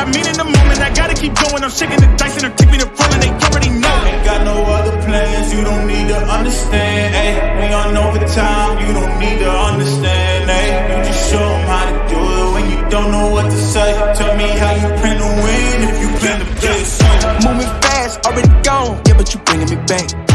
I mean in the moment. I gotta keep going. I'm shaking the dice and I'm keeping it rolling. They already know. Ain't got no other plans. You don't need to understand. Ay. We on overtime. You don't need to understand. Ay. You just show them how to do it when you don't know what to say. Tell me how you plan to win if you plan to play. Moving fast, already gone. Yeah, but you bringing me back.